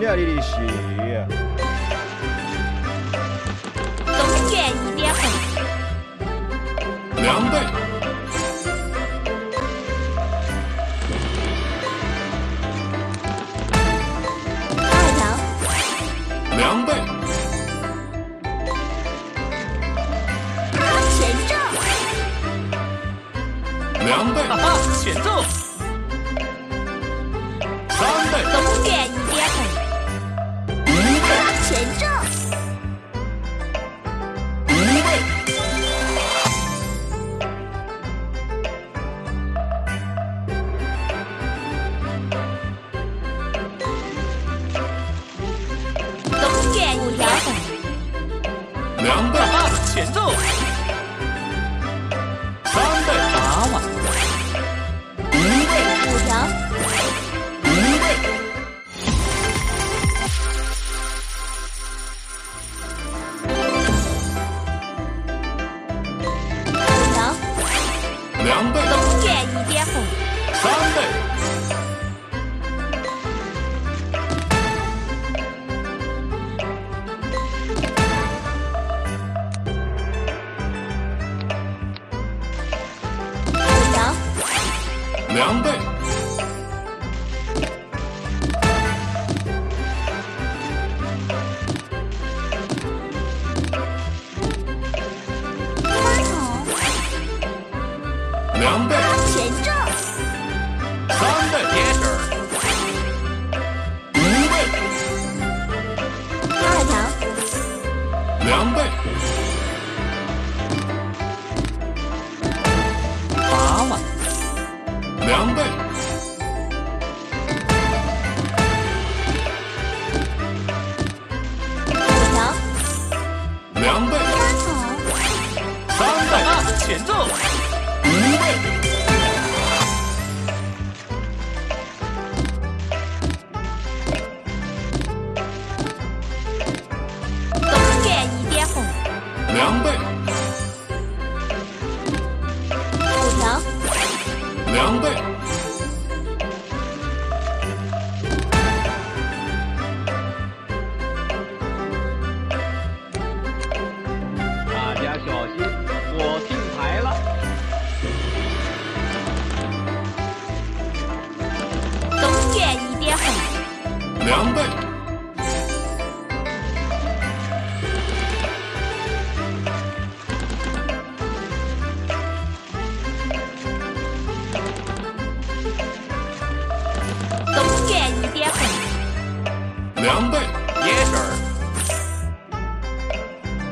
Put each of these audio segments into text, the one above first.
那里的血东院一点红凉拌二条凉兆两倍哈哈选中三倍东院 Yes, sir.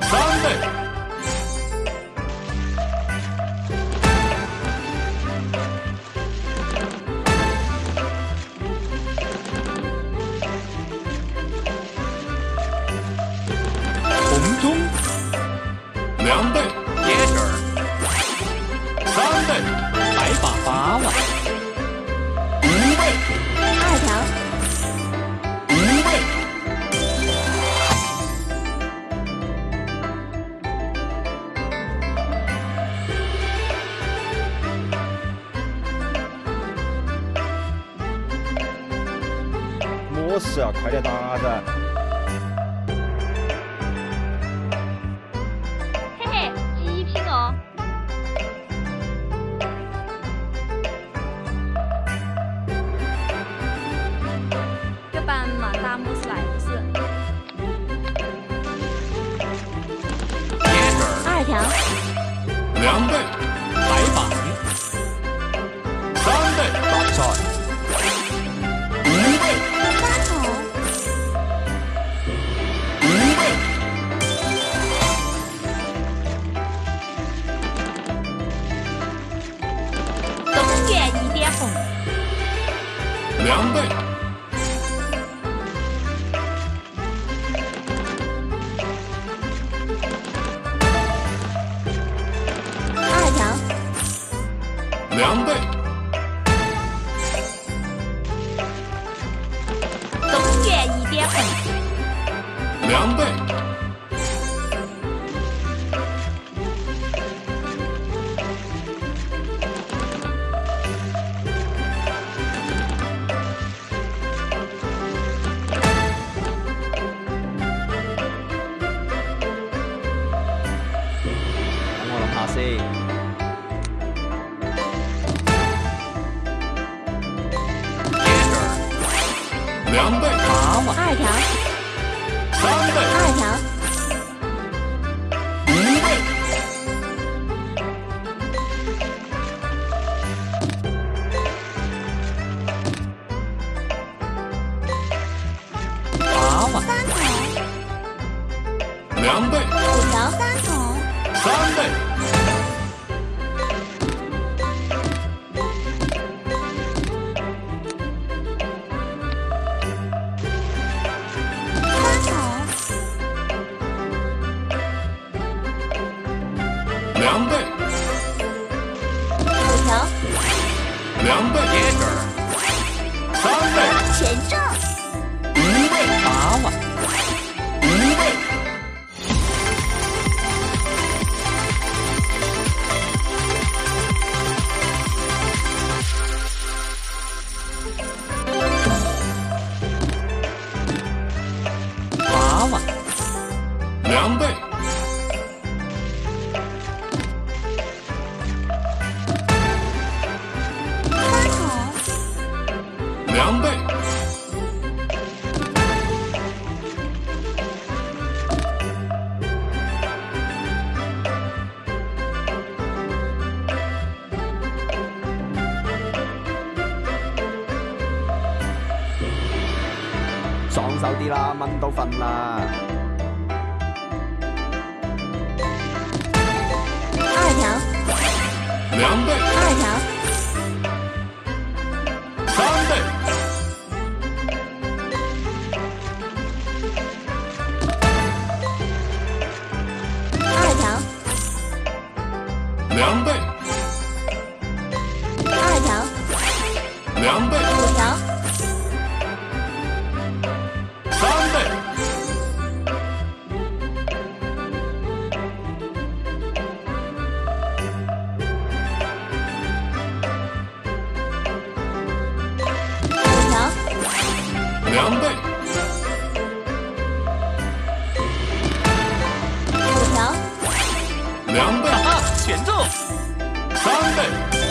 Sunday. 是快点打子嘿嘿极品哦大来二条。两倍排版三倍大战两倍，好，我二条，三倍，二条，一倍，好，我三口，两倍，五条，三口，三倍。走啲啦蚊都瞓啦。二条两对二条两倍哈全中三倍。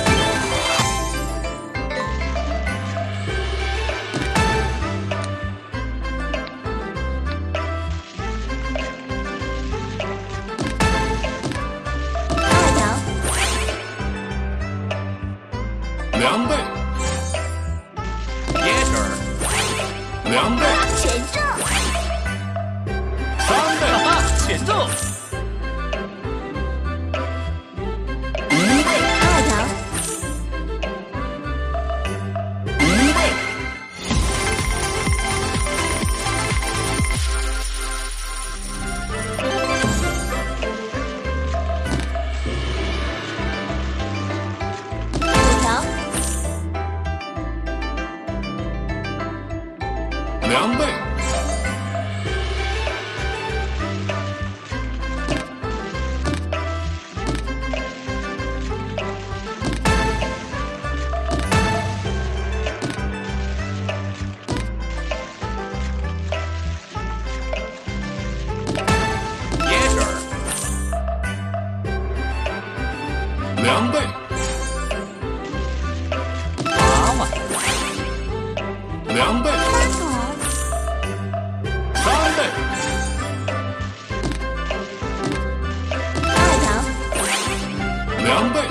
number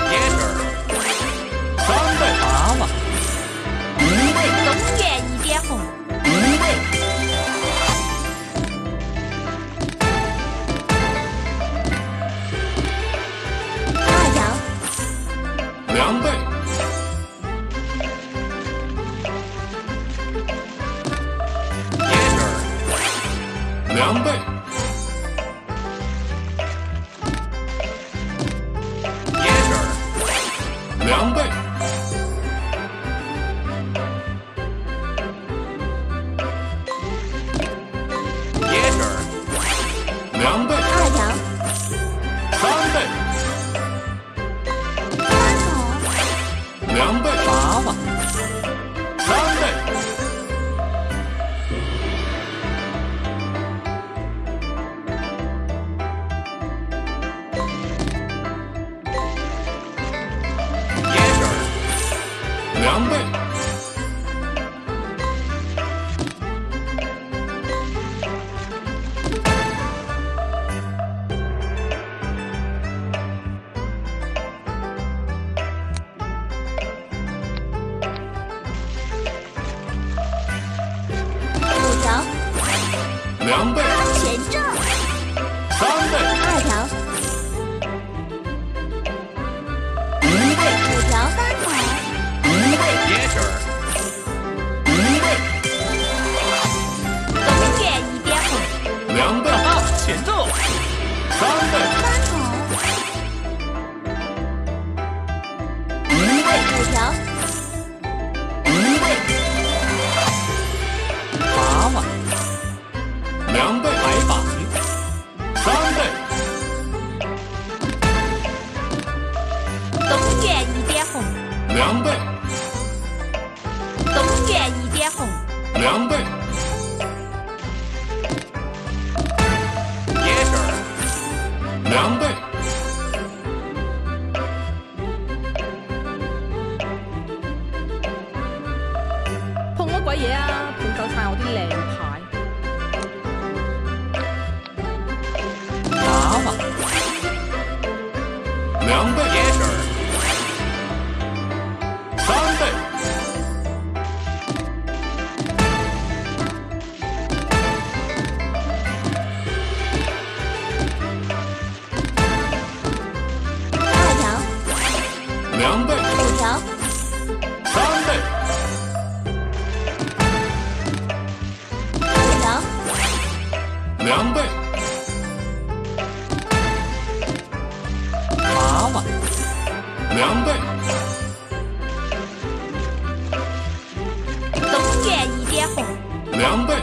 I'm Grande. 东卷一点红。两倍两倍，冬卷一点红，两倍。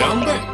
两倍